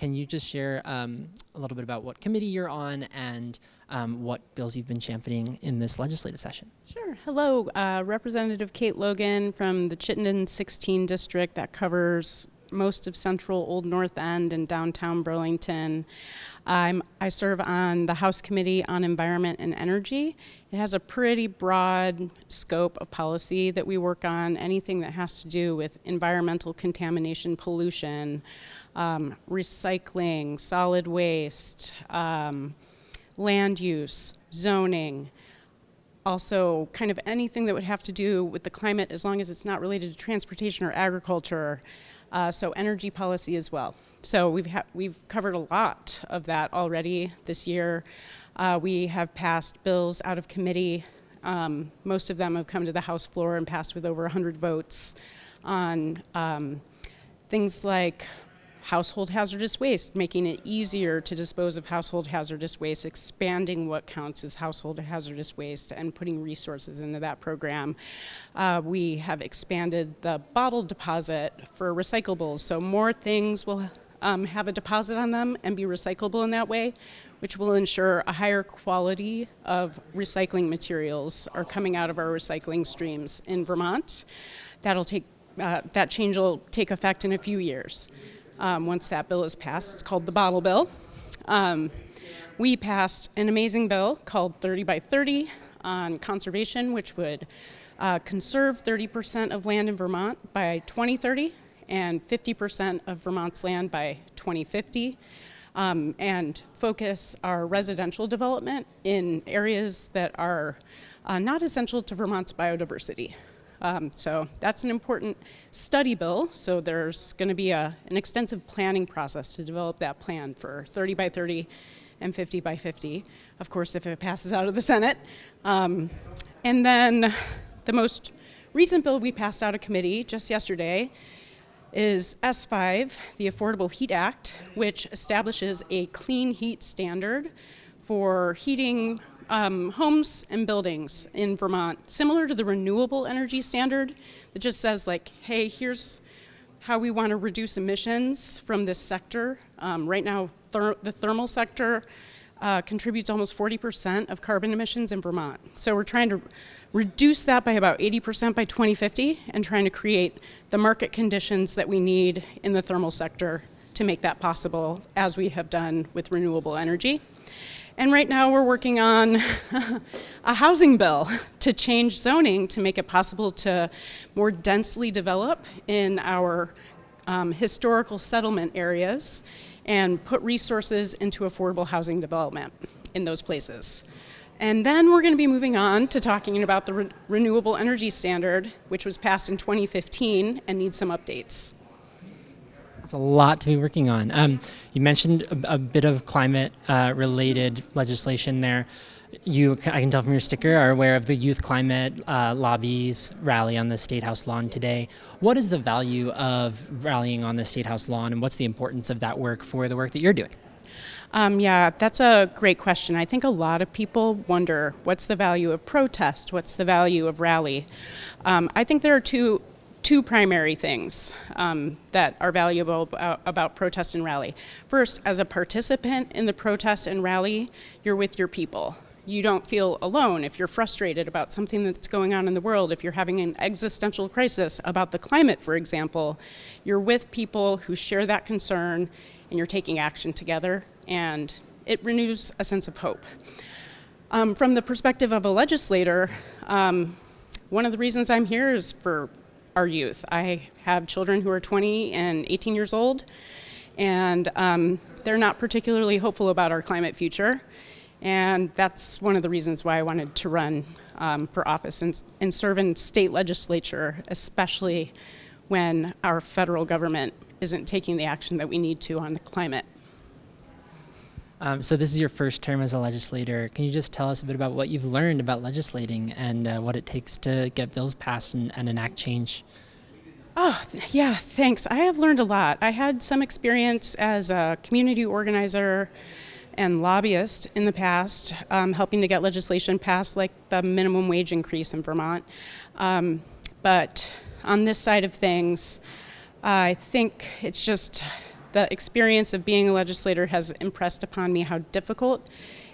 can you just share um, a little bit about what committee you're on and um, what bills you've been championing in this legislative session? Sure. Hello, uh, Representative Kate Logan from the Chittenden 16 district that covers most of central Old North End and downtown Burlington. I serve on the House Committee on Environment and Energy. It has a pretty broad scope of policy that we work on, anything that has to do with environmental contamination, pollution, um, recycling, solid waste, um, land use, zoning, also kind of anything that would have to do with the climate as long as it's not related to transportation or agriculture, uh, so energy policy as well. So we've, we've covered a lot of that already this year. Uh, we have passed bills out of committee. Um, most of them have come to the House floor and passed with over 100 votes on um, things like household hazardous waste, making it easier to dispose of household hazardous waste, expanding what counts as household hazardous waste and putting resources into that program. Uh, we have expanded the bottle deposit for recyclables, so more things will um, have a deposit on them and be recyclable in that way, which will ensure a higher quality of recycling materials are coming out of our recycling streams in Vermont. That'll take, uh, that change will take effect in a few years um, once that bill is passed. It's called the bottle bill. Um, we passed an amazing bill called 30 by 30 on conservation, which would uh, conserve 30% of land in Vermont by 2030 and 50% of Vermont's land by 2050. Um, and focus our residential development in areas that are uh, not essential to Vermont's biodiversity. Um, so that's an important study bill. So there's going to be a, an extensive planning process to develop that plan for 30 by 30 and 50 by 50, of course, if it passes out of the Senate. Um, and then the most recent bill we passed out of committee just yesterday is S5, the Affordable Heat Act, which establishes a clean heat standard for heating um, homes and buildings in Vermont, similar to the renewable energy standard that just says like, hey, here's how we want to reduce emissions from this sector. Um, right now, ther the thermal sector uh, contributes almost 40% of carbon emissions in Vermont. So we're trying to reduce that by about 80% by 2050 and trying to create the market conditions that we need in the thermal sector to make that possible as we have done with renewable energy. And right now we're working on a housing bill to change zoning to make it possible to more densely develop in our um, historical settlement areas and put resources into affordable housing development in those places. And then we're going to be moving on to talking about the re renewable energy standard, which was passed in 2015 and needs some updates. It's a lot to be working on. Um, you mentioned a, a, bit of climate-related uh, legislation there. You, I can tell from your sticker, are aware of the Youth Climate uh, Lobbies rally on the State House lawn today. What is the value of rallying on the State House lawn, and what's the importance of that work for the work that you're doing? Um, yeah, that's a great question. I think a lot of people wonder what's the value of protest? What's the value of rally? Um, I think there are two two primary things um, that are valuable about, protest and rally. First, as a participant in the protest and rally, you're with your people. You don't feel alone if you're frustrated about something that's going on in the world, if you're having an existential crisis about the climate, for example, you're with people who share that concern and you're taking action together and it renews a sense of hope. Um, from the perspective of a legislator, um, one of the reasons I'm here is for our youth. I have children who are 20 and 18 years old, and um, they're not particularly hopeful about our climate future. And that's one of the reasons why I wanted to run um, for office and, and serve in state legislature, especially when our federal government isn't taking the action that we need to on the climate. Um, so this is your first term as a legislator. Can you just tell us a bit about what you've learned about legislating and uh, what it takes to get bills passed and, and enact change? Oh, yeah, thanks. I have learned a lot. I had some experience as a community organizer and lobbyist in the past, um, helping to get legislation passed like the minimum wage increase in Vermont. Um, but on this side of things, I think it's just the experience of being a legislator has impressed upon me how difficult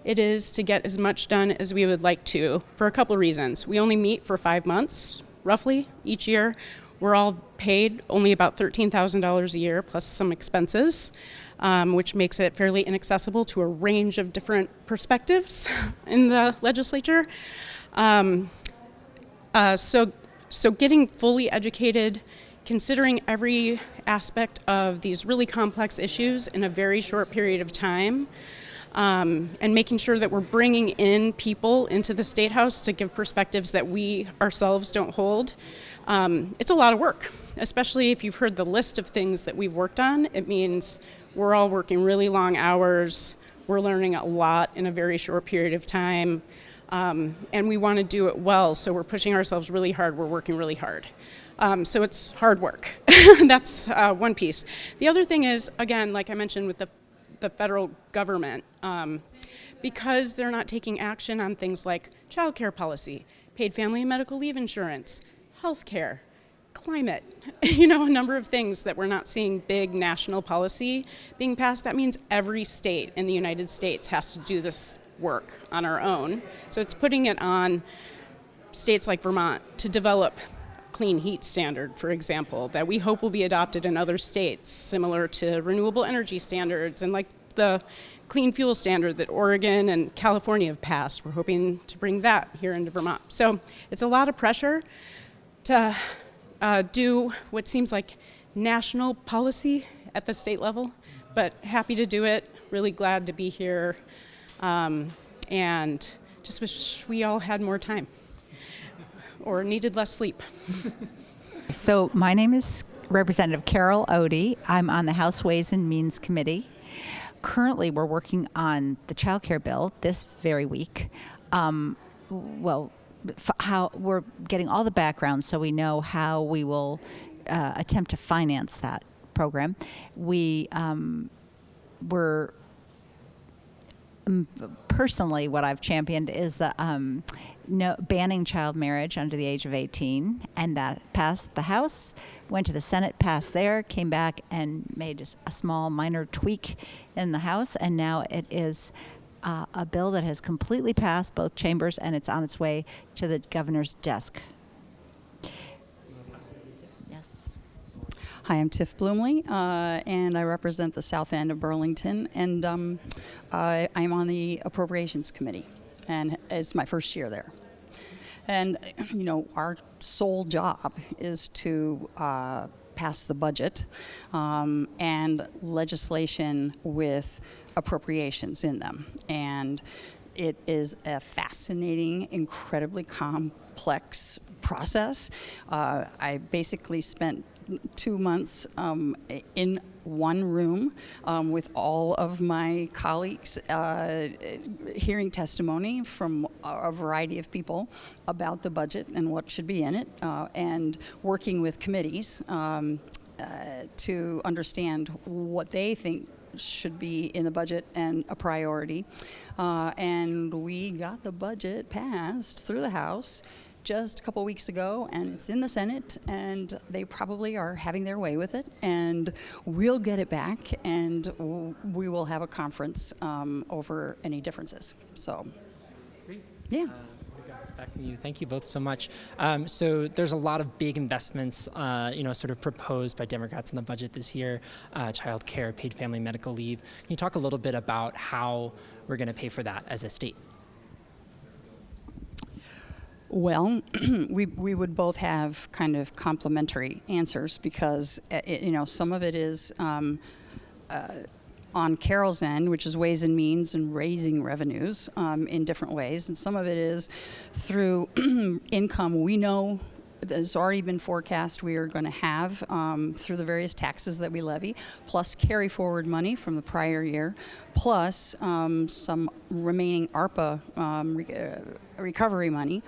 it is to get as much done as we would like to for a couple reasons. We only meet for five months, roughly, each year. We're all paid only about $13,000 a year plus some expenses, um, which makes it fairly inaccessible to a range of different perspectives in the legislature. Um, uh, so, so getting fully educated, considering every aspect of these really complex issues in a very short period of time, um, and making sure that we're bringing in people into the State House to give perspectives that we ourselves don't hold. Um, it's a lot of work, especially if you've heard the list of things that we've worked on. It means we're all working really long hours, we're learning a lot in a very short period of time, um, and we want to do it well, so we're pushing ourselves really hard, we're working really hard. Um, so it's hard work. That's uh, one piece. The other thing is, again, like I mentioned with the the federal government um, because they're not taking action on things like child care policy, paid family and medical leave insurance, health care, climate, you know, a number of things that we're not seeing big national policy being passed. That means every state in the United States has to do this work on our own. So it's putting it on states like Vermont to develop clean heat standard, for example, that we hope will be adopted in other states, similar to renewable energy standards and like the clean fuel standard that Oregon and California have passed. We're hoping to bring that here into Vermont. So it's a lot of pressure to uh, do what seems like national policy at the state level, but happy to do it, really glad to be here, um, and just wish we all had more time or needed less sleep. so my name is Representative Carol Ode. I'm on the House Ways and Means Committee. Currently, we're working on the child care bill this very week. Um, well, how we're getting all the background so we know how we will uh, attempt to finance that program. We um, were personally what I've championed is the um, no, banning child marriage under the age of 18, and that passed the House, went to the Senate, passed there, came back and made a small minor tweak in the House, and now it is uh, a bill that has completely passed both chambers and it's on its way to the governor's desk. Yes. Hi, I'm Tiff Bluemle, uh, and I represent the south end of Burlington, and um, uh, I'm on the Appropriations Committee and it's my first year there. And, you know, our sole job is to uh, pass the budget um, and legislation with appropriations in them. And it is a fascinating, incredibly complex process. Uh, I basically spent two months um, in one room um, with all of my colleagues uh, hearing testimony from a variety of people about the budget and what should be in it uh, and working with committees um, uh, to understand what they think should be in the budget and a priority. Uh, and we got the budget passed through the House just a couple weeks ago, and it's in the Senate, and they probably are having their way with it. And we'll get it back, and we will have a conference um, over any differences. So, Great. yeah. Uh, back from you. Thank you both so much. Um, so there's a lot of big investments, uh, you know, sort of proposed by Democrats in the budget this year, uh, child care, paid family medical leave. Can you talk a little bit about how we're going to pay for that as a state? Well, we, we would both have kind of complementary answers because, uh, it, you know, some of it is um, uh, on Carol's end, which is ways and means and raising revenues um, in different ways. And some of it is through income we know that has already been forecast we are going to have um, through the various taxes that we levy, plus carry forward money from the prior year, plus um, some remaining ARPA um, re uh, recovery money.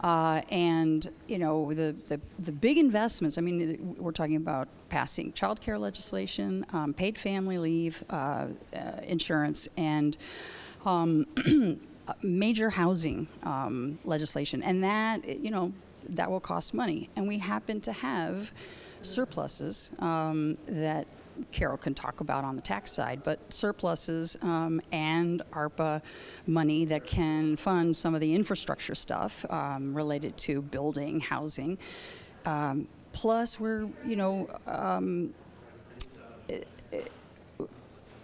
Uh, and you know the, the, the big investments. I mean, we're talking about passing child care legislation, um, paid family leave, uh, uh, insurance, and um, major housing um, legislation, and that you know that will cost money. And we happen to have surpluses um, that Carol can talk about on the tax side, but surpluses um, and ARPA money that can fund some of the infrastructure stuff um, related to building, housing. Um, plus, we're, you know, um,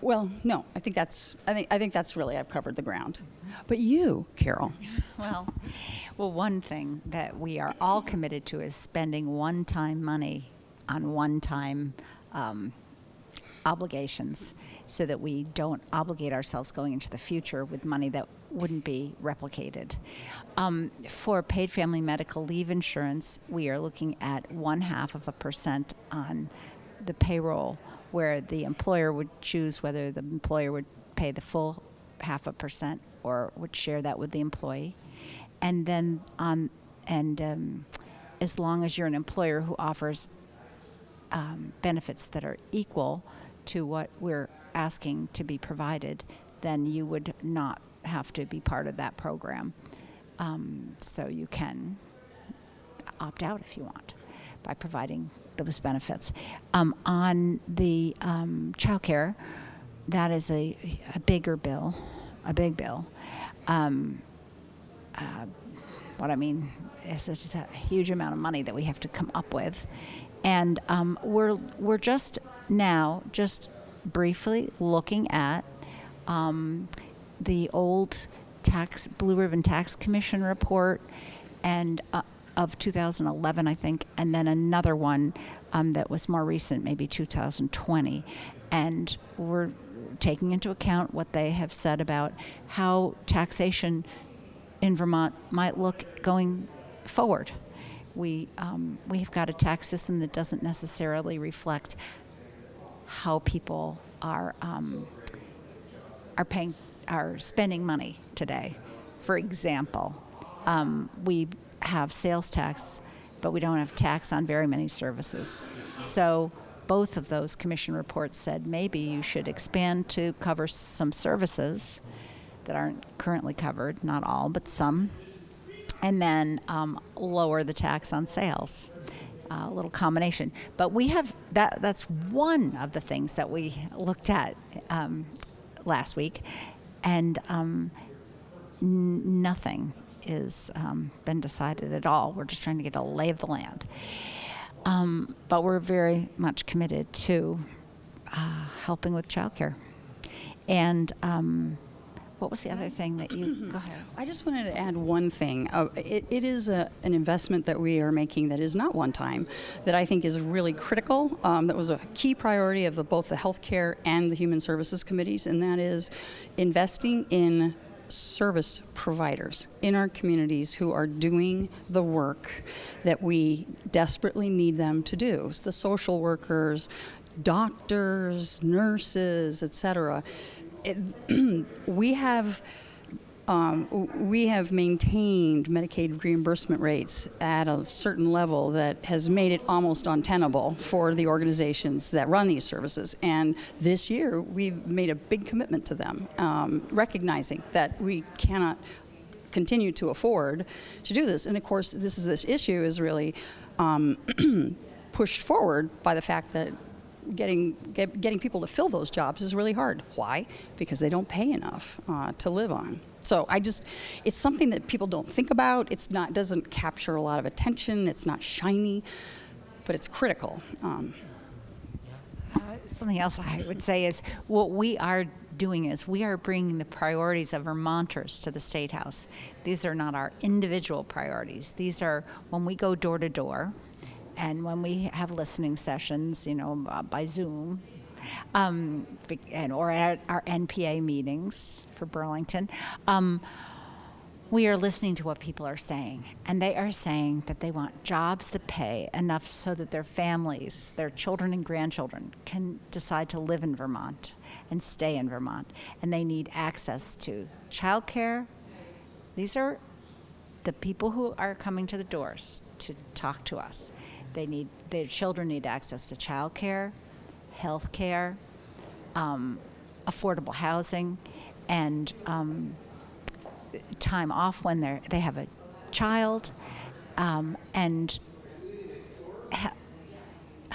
well, no, I think that's I think I think that's really I've covered the ground. But you, Carol, Well, well, one thing that we are all committed to is spending one-time money on one-time um, obligations, so that we don't obligate ourselves going into the future with money that wouldn't be replicated. Um, for paid family medical leave insurance, we are looking at one half of a percent on the payroll, where the employer would choose whether the employer would pay the full half a percent or would share that with the employee. And then on, and um, as long as you're an employer who offers um, benefits that are equal to what we're asking to be provided, then you would not have to be part of that program. Um, so you can opt out if you want by providing those benefits. Um, on the um, child care, that is a, a bigger bill, a big bill. Um, uh, what I mean is it's a huge amount of money that we have to come up with. And um, we're, we're just now, just briefly looking at um, the old tax Blue Ribbon Tax Commission report and uh, of 2011, I think, and then another one um, that was more recent, maybe 2020. And we're taking into account what they have said about how taxation in Vermont might look going forward. We, um, we've got a tax system that doesn't necessarily reflect how people are, um, are paying, are spending money today. For example, um, we have sales tax, but we don't have tax on very many services. So both of those commission reports said maybe you should expand to cover some services that aren't currently covered, not all, but some, and then um, lower the tax on sales. A little combination, but we have that. That's one of the things that we looked at um, last week, and um, nothing is um, been decided at all. We're just trying to get a lay of the land. Um, but we're very much committed to uh, helping with childcare. And um, what was the other thing that you go ahead? I just wanted to add one thing. Uh, it, it is a, an investment that we are making that is not one time, that I think is really critical. Um, that was a key priority of the, both the healthcare and the human services committees, and that is investing in service providers in our communities who are doing the work that we desperately need them to do. The social workers, doctors, nurses, etc. we have um, we have maintained Medicaid reimbursement rates at a certain level that has made it almost untenable for the organizations that run these services. And this year, we've made a big commitment to them, um, recognizing that we cannot continue to afford to do this. And of course, this is this issue is really um, pushed forward by the fact that getting get, getting people to fill those jobs is really hard. Why? Because they don't pay enough uh, to live on. So I just, it's something that people don't think about. It's not doesn't capture a lot of attention. It's not shiny, but it's critical. Um, uh, something else I would say is what we are doing is we are bringing the priorities of Vermonters to the State House. These are not our individual priorities. These are when we go door to door and when we have listening sessions, you know, uh, by Zoom, um, and, or at our NPA meetings for Burlington, um, we are listening to what people are saying. And they are saying that they want jobs that pay enough so that their families, their children and grandchildren, can decide to live in Vermont and stay in Vermont. And they need access to childcare. These are the people who are coming to the doors to talk to us. They need their children need access to childcare, health care, um, affordable housing, and um, time off when they they have a child, um, and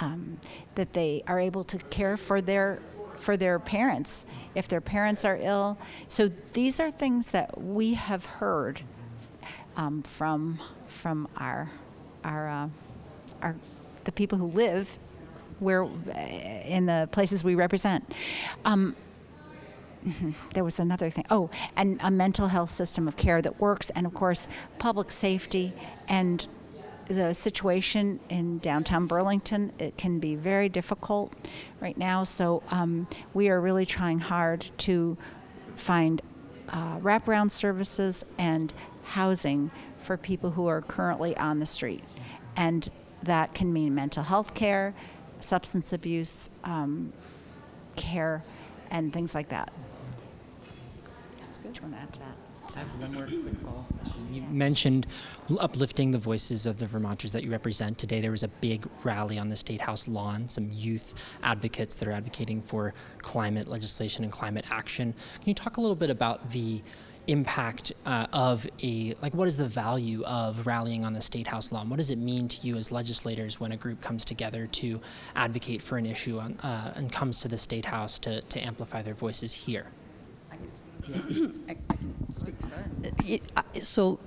um, that they are able to care for their for their parents if their parents are ill. So these are things that we have heard um, from from our our uh, our the people who live where in the places we represent. Um, mhm, there was another thing. Oh, and a mental health system of care that works, and of course, public safety and the situation in downtown Burlington. It can be very difficult right now, so um, we are really trying hard to find uh, wraparound services and housing for people who are currently on the street. And that can mean mental health care, substance abuse um, care, and things like that. Add to that? I have one more quick follow question. You mentioned uplifting the voices of the Vermonters that you represent. Today there was a big rally on the State House lawn, some youth advocates that are advocating for climate legislation and climate action. Can you talk a little bit about the impact uh, of a, like what is the value of rallying on the State House lawn? What does it mean to you as legislators when a group comes together to advocate for an issue on, uh, and comes to the State House to, to amplify their voices here? So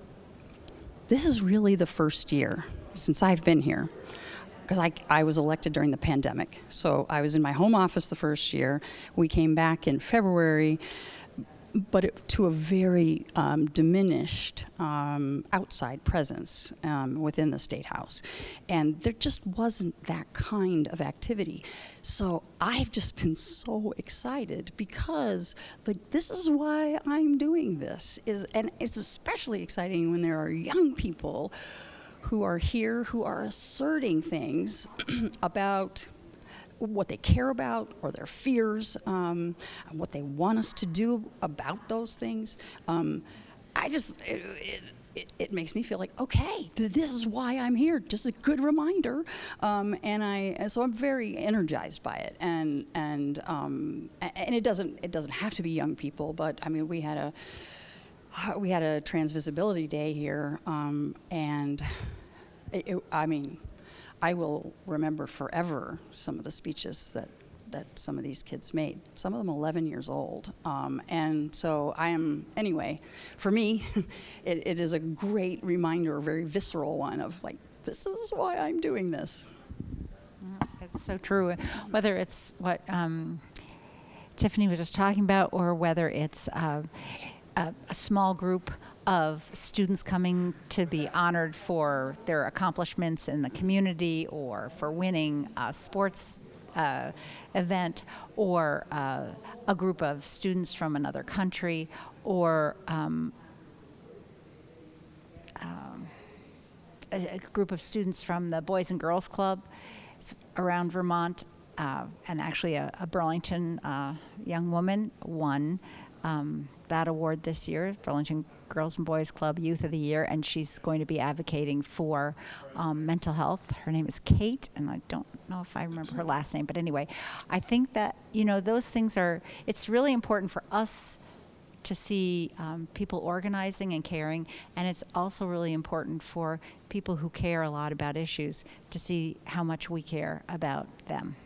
this is really the first year since I've been here. Because I, I was elected during the pandemic. So I was in my home office the first year. We came back in February, but it, to a very um, diminished um, outside presence um, within the State House. And there just wasn't that kind of activity. So I've just been so excited because like this is why I'm doing this is and it's especially exciting when there are young people who are here who are asserting things about what they care about or their fears, um, and what they want us to do about those things. Um, I just, it, it, it, makes me feel like, okay, this is why I'm here. Just a good reminder. Um, and I, so I'm very energized by it. And, and, um, and it doesn't, it doesn't have to be young people, but I mean, we had a, we had a trans visibility day here, um, and it, it, I mean, I will remember forever some of the speeches that that some of these kids made. Some of them 11 years old, um, and so I am anyway. For me, it, it is a great reminder, a very visceral one of like, this is why I'm doing this. It's so true. Whether it's what um, Tiffany was just talking about, or whether it's uh, a, a small group of students coming to be honored for their accomplishments in the community, or for winning a sports uh, event, or uh, a group of students from another country, or um, a, a group of students from the Boys and Girls Club around Vermont, uh, and actually a, a Burlington uh, young woman won um, that award this year, Burlington Girls and Boys Club Youth of the Year, and she's going to be advocating for um, mental health. Her name is Kate, and I don't know if I remember her last name, but anyway, I think that you know those things are. It's really important for us to see um, people organizing and caring, and it's also really important for people who care a lot about issues to see how much we care about them.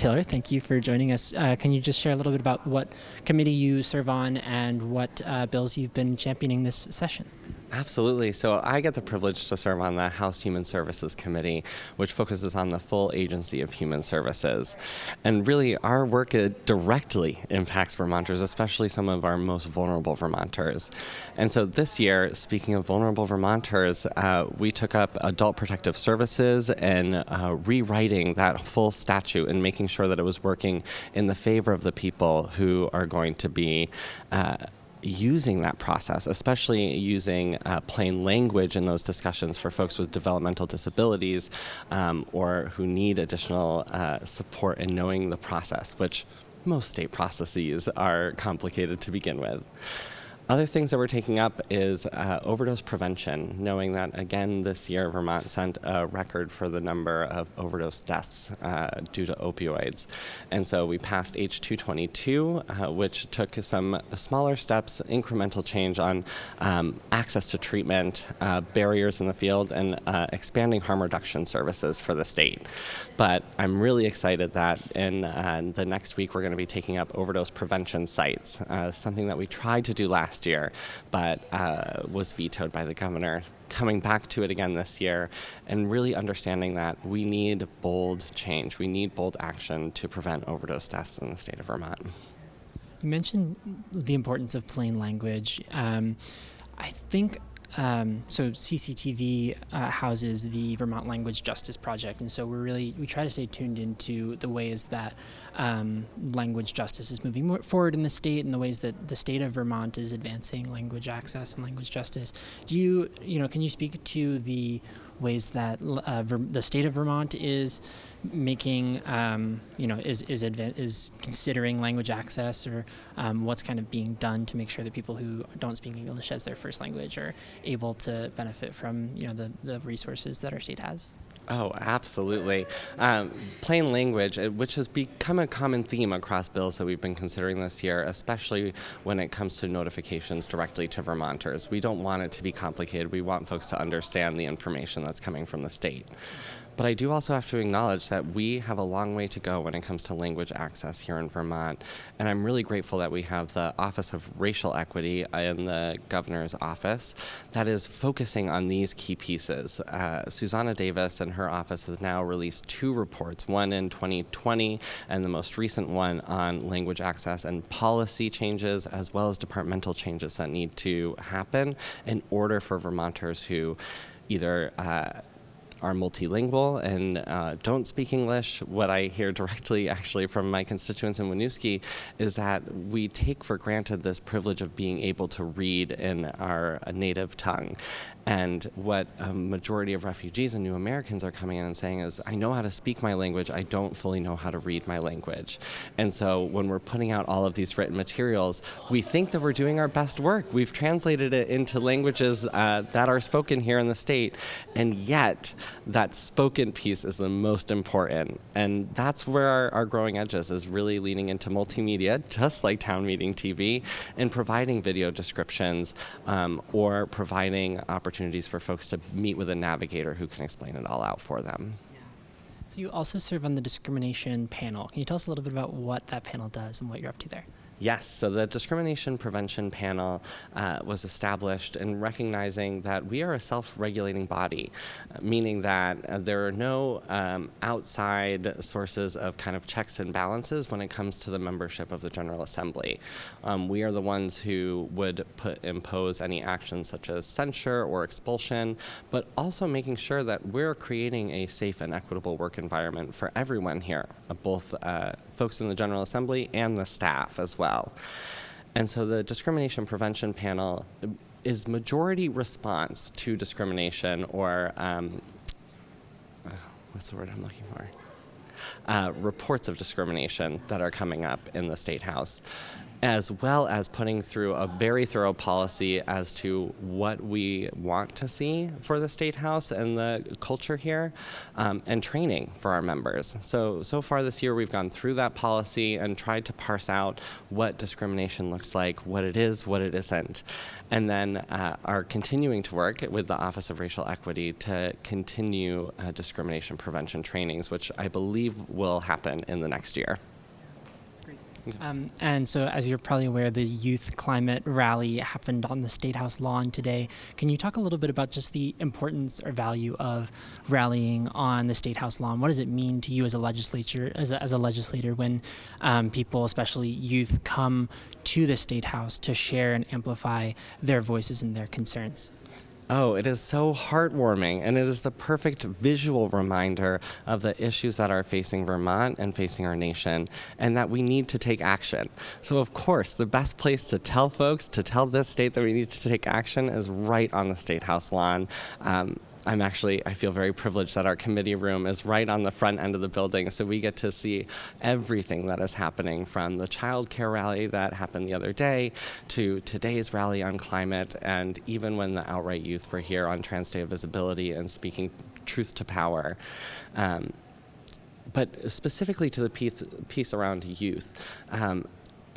Taylor, thank you for joining us. Uh, can you just share a little bit about what committee you serve on and what uh, bills you've been championing this session? Absolutely. So I get the privilege to serve on the House Human Services Committee, which focuses on the full agency of human services. And really, our work directly impacts Vermonters, especially some of our most vulnerable Vermonters. And so this year, speaking of vulnerable Vermonters, uh, we took up adult protective services and uh, rewriting that full statute and making sure that it was working in the favor of the people who are going to be. Uh, using that process, especially using uh, plain language in those discussions for folks with developmental disabilities um, or who need additional uh, support in knowing the process, which most state processes are complicated to begin with. Other things that we're taking up is uh, overdose prevention, knowing that again this year Vermont sent a record for the number of overdose deaths uh, due to opioids. And so we passed H222, uh, which took some smaller steps, incremental change on um, access to treatment, uh, barriers in the field, and uh, expanding harm reduction services for the state. But I'm really excited that in uh, the next week we're going to be taking up overdose prevention sites, something that we tried to do last year, but uh, was vetoed by the governor. Coming back to it again this year and really understanding that we need bold change. We need bold action to prevent overdose deaths in the state of Vermont. You mentioned the importance of plain language. Um, I think um, so CCTV uh, houses the Vermont Language Justice Project, and so we're really we try to stay tuned into the ways that um, language justice is moving forward in the state, and the ways that the state of Vermont is advancing language access and language justice. Do you you know can you speak to the ways that uh, the state of Vermont is making, um, you know, is is is considering language access, or um, what's kind of being done to make sure that people who don't speak English as their first language are able to benefit from, you know, the the resources that our state has. Oh, absolutely. Um, plain language, uh, which has become a common theme across bills that we've been considering this year, especially when it comes to notifications directly to Vermonters. We don't want it to be complicated. We want folks to understand the information that's coming from the state. But I do also have to acknowledge that we have a long way to go when it comes to language access here in Vermont. And I'm really grateful that we have the Office of Racial Equity in the governor's office that is focusing on these key pieces. Uh, Xusana Davis and her office has now released two reports, one in 2020 and the most recent one on language access and policy changes, as well as departmental changes that need to happen in order for Vermonters who either uh, are multilingual and uh, don't speak English, what I hear directly actually from my constituents in Winooski is that we take for granted this privilege of being able to read in our native tongue. And what a majority of refugees and new Americans are coming in and saying is, I know how to speak my language, I don't fully know how to read my language. And so when we're putting out all of these written materials, we think that we're doing our best work. We've translated it into languages uh, that are spoken here in the state, and yet that spoken piece is the most important. And that's where our, our growing edges is really leaning into multimedia, just like town meeting TV, and providing video descriptions um, or providing opportunities for folks to meet with a navigator who can explain it all out for them. So you also serve on the discrimination panel. Can you tell us a little bit about what that panel does and what you're up to there? Yes, so the Discrimination Prevention Panel uh, was established in recognizing that we are a self-regulating body, uh, meaning that uh, there are no um, outside sources of kind of checks and balances when it comes to the membership of the General Assembly. Um, we are the ones who would put impose any actions such as censure or expulsion, but also making sure that we're creating a safe and equitable work environment for everyone here, uh, both uh, folks in the General Assembly and the staff as well. And so the discrimination prevention panel is majority response to discrimination or um, uh, what's the word I'm looking for? Uh, reports of discrimination that are coming up in the State House as well as putting through a very thorough policy as to what we want to see for the State House and the culture here, um, and training for our members. So, so far this year we've gone through that policy and tried to parse out what discrimination looks like, what it is, what it isn't, and then uh, are continuing to work with the Office of Racial Equity to continue uh, discrimination prevention trainings, which I believe will happen in the next year. Um, and so, as you're probably aware, the youth climate rally happened on the State House lawn today. Can you talk a little bit about just the importance or value of rallying on the State House lawn? What does it mean to you as a legislature, as a, as a legislator, when um, people, especially youth, come to the State House to share and amplify their voices and their concerns? Oh, it is so heartwarming, and it is the perfect visual reminder of the issues that are facing Vermont and facing our nation, and that we need to take action. So, of course, the best place to tell folks, to tell this state that we need to take action is right on the State House lawn. Um, I'm actually, I feel very privileged that our committee room is right on the front end of the building, so we get to see everything that is happening from the child care rally that happened the other day to today's rally on climate, and even when the Outright Youth were here on Trans Day of Visibility and speaking truth to power. Um, but specifically to the piece, piece around youth, um,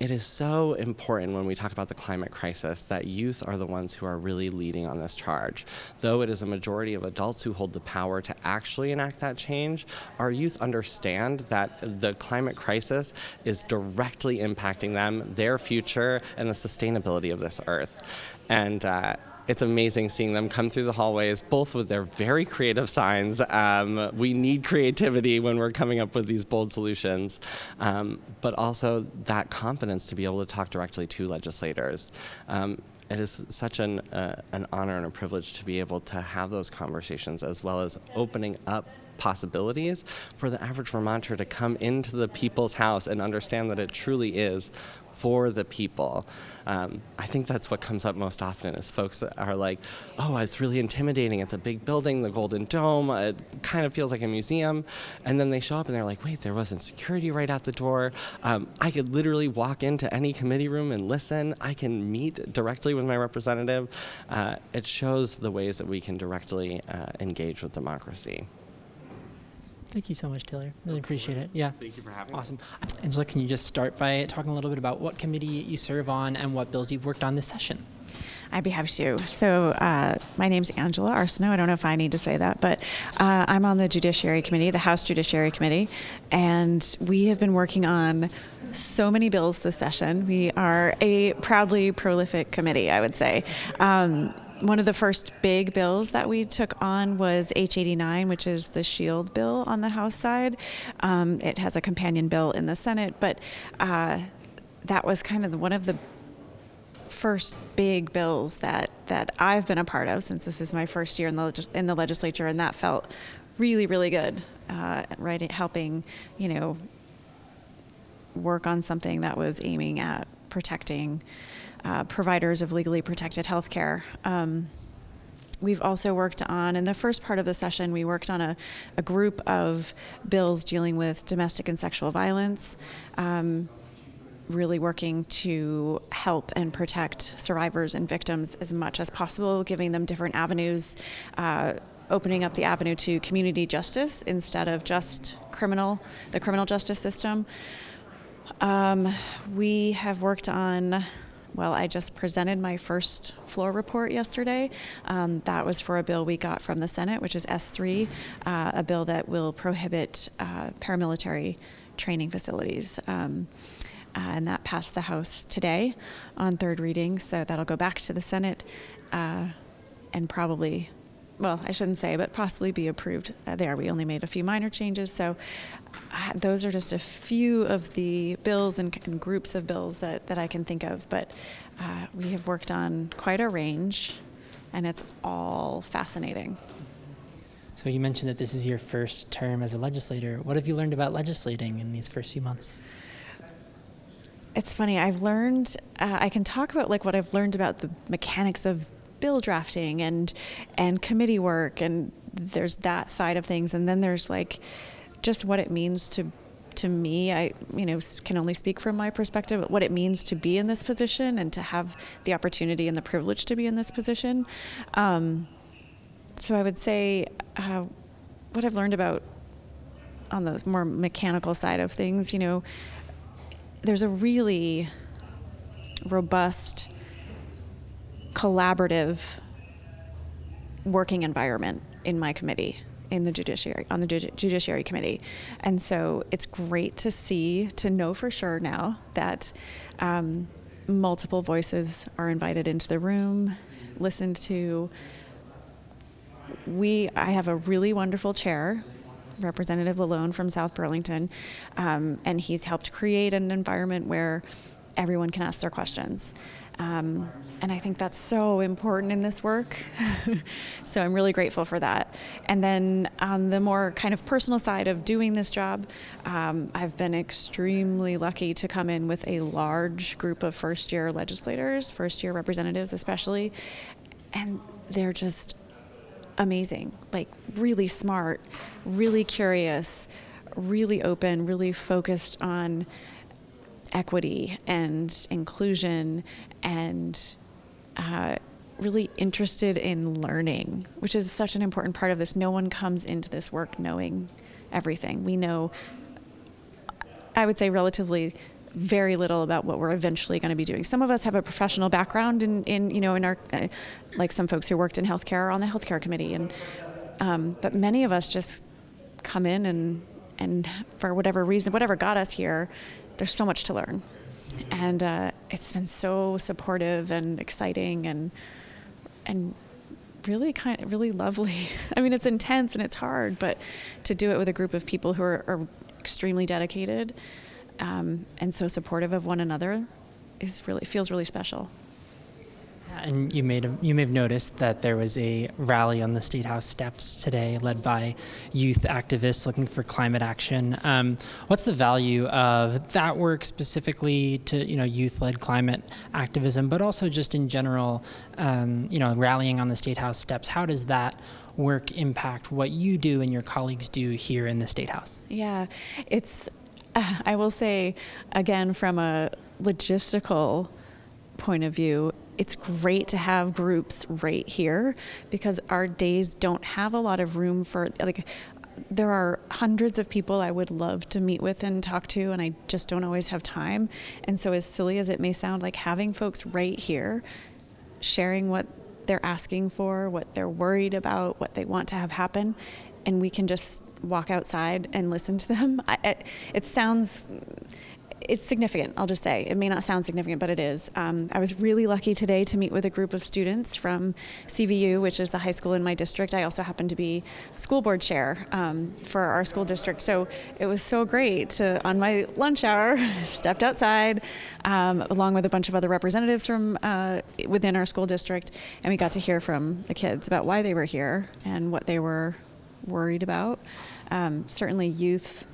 it is so important when we talk about the climate crisis that youth are the ones who are really leading on this charge. Though it is a majority of adults who hold the power to actually enact that change, our youth understand that the climate crisis is directly impacting them, their future, and the sustainability of this earth. And uh, it's amazing seeing them come through the hallways, both with their very creative signs. Um, we need creativity when we're coming up with these bold solutions, um, but also that confidence to be able to talk directly to legislators. Um, it is such an, uh, an honor and a privilege to be able to have those conversations as well as opening up possibilities for the average Vermonter to come into the people's house and understand that it truly is for the people. Um, I think that's what comes up most often is folks are like, oh, it's really intimidating. It's a big building, the Golden Dome. It kind of feels like a museum. And then they show up and they're like, wait, there wasn't security right out the door. Um, I could literally walk into any committee room and listen. I can meet directly with my representative. Uh, it shows the ways that we can directly uh, engage with democracy. Thank you so much, Taylor. Really appreciate it. Yeah. Thank you for having Awesome. Angela, can you just start by talking a little bit about what committee you serve on and what bills you've worked on this session? I'd be happy to. So, uh, my name's Angela Arsenault. I don't know if I need to say that, but uh, I'm on the Judiciary Committee, the House Judiciary Committee, and we have been working on so many bills this session. We are a proudly prolific committee, I would say. Um, one of the first big bills that we took on was H89, which is the SHIELD bill on the House side. Um, it has a companion bill in the Senate, but uh, that was kind of one of the first big bills that that I've been a part of since this is my first year in the in the legislature, and that felt really really good. Uh, right, helping you know work on something that was aiming at protecting uh, providers of legally protected health care. Um, we've also worked on, in the first part of the session, we worked on a, a group of bills dealing with domestic and sexual violence. Um, really working to help and protect survivors and victims as much as possible, giving them different avenues, uh, opening up the avenue to community justice instead of just criminal, the criminal justice system. Um, we have worked on well, I just presented my first floor report yesterday. Um, that was for a bill we got from the Senate, which is S3, uh, a bill that will prohibit uh, paramilitary training facilities. Um, uh, and that passed the House today on third reading, so that'll go back to the Senate uh, and probably well, I shouldn't say, but possibly be approved uh, there. We only made a few minor changes, so uh, those are just a few of the bills and, and, groups of bills that, that I can think of. But uh, we have worked on quite a range, and it's all fascinating. So you mentioned that this is your first term as a legislator. What have you learned about legislating in these first few months? It's funny. I've learned. Uh, I can talk about like what I've learned about the mechanics of bill drafting and and committee work and there's that side of things. And then there's like just what it means to to me. I you know can only speak from my perspective what it means to be in this position and to have the opportunity and the privilege to be in this position. Um, so I would say uh, what I've learned about on the more mechanical side of things you know there's a really robust collaborative working environment in my committee in the judiciary on the judiciary committee. And so it's great to see to know for sure now that um, multiple voices are invited into the room listened to. We i have a really wonderful chair representative LaLonde from south burlington um, and he's helped create an environment where everyone can ask their questions um, and I think that's so important in this work. so I'm really grateful for that. And then on the more kind of personal side of doing this job, um, I've been extremely lucky to come in with a large group of first year legislators, first year representatives especially. And they're just amazing, like really smart, really curious, really open, really focused on equity and inclusion and uh, really interested in learning, which is such an important part of this. No one comes into this work knowing everything. We know, I would say, relatively very little about what we're eventually going to be doing. Some of us have a professional background in, in you know, in our, uh, like some folks who worked in healthcare are on the healthcare committee, and um, but many of us just come in and and for whatever reason, whatever got us here, there's so much to learn, and uh, it's been so supportive and exciting and and really kind of really lovely. I mean, it's intense and it's hard, but to do it with a group of people who are, are extremely dedicated um, and so supportive of one another is really feels really special. And you made a, you may have noticed that there was a rally on the State House steps today, led by youth activists looking for climate action. Um, what's the value of that work specifically to you know youth-led climate activism, but also just in general, um, you know, rallying on the State House steps? How does that work impact what you do and your colleagues do here in the State House? Yeah, it's uh, I will say again from a logistical point of view, it's great to have groups right here because our days don't have a lot of room for like there are hundreds of people I would love to meet with and talk to, and I just don't always have time. And so, as silly as it may sound, like having folks right here sharing what they're asking for, what they're worried about, what they want to have happen, and we can just walk outside and listen to them. I, it, it sounds it's significant, I'll just say. It may not sound significant, but it is. Um, I was really lucky today to meet with a group of students from CVU, which is the high school in my district. I also happen to be school board chair um, for our school district. So it was so great to, on my lunch hour, stepped outside um, along with a bunch of other representatives from uh, within our school district, and we got to hear from the kids about why they were here and what they were worried about. Um, certainly, youth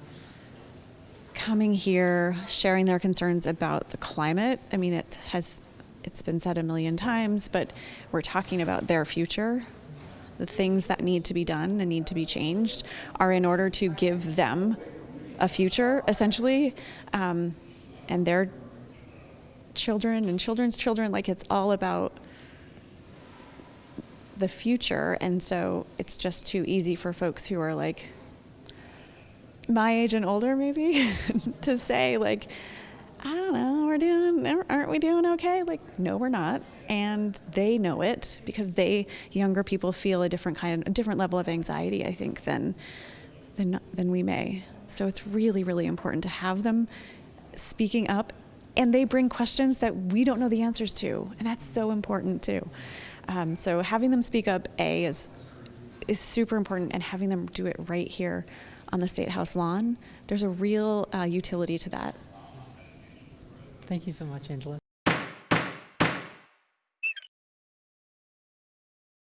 coming here, sharing their concerns about the climate. I mean, it has it's been said a million times, but we're talking about their future. The things that need to be done and need to be changed are in order to give them a future, essentially, um, and their children and children's children. Like it's all about the future, and so it's just too easy for folks who are like my age and older maybe to say like I don't know, we're doing, aren't we doing okay? Like, no, we're not. And they know it because they, younger people, feel a different kind, of a different level of anxiety, I think, than, than, than we may. So it's really, really important to have them speaking up. And they bring questions that we don't know the answers to. And that's so important, too. Um, so having them speak up, A, is, is super important, and having them do it right here on the State House lawn, there's a real uh, utility to that. Thank you so much, Angela.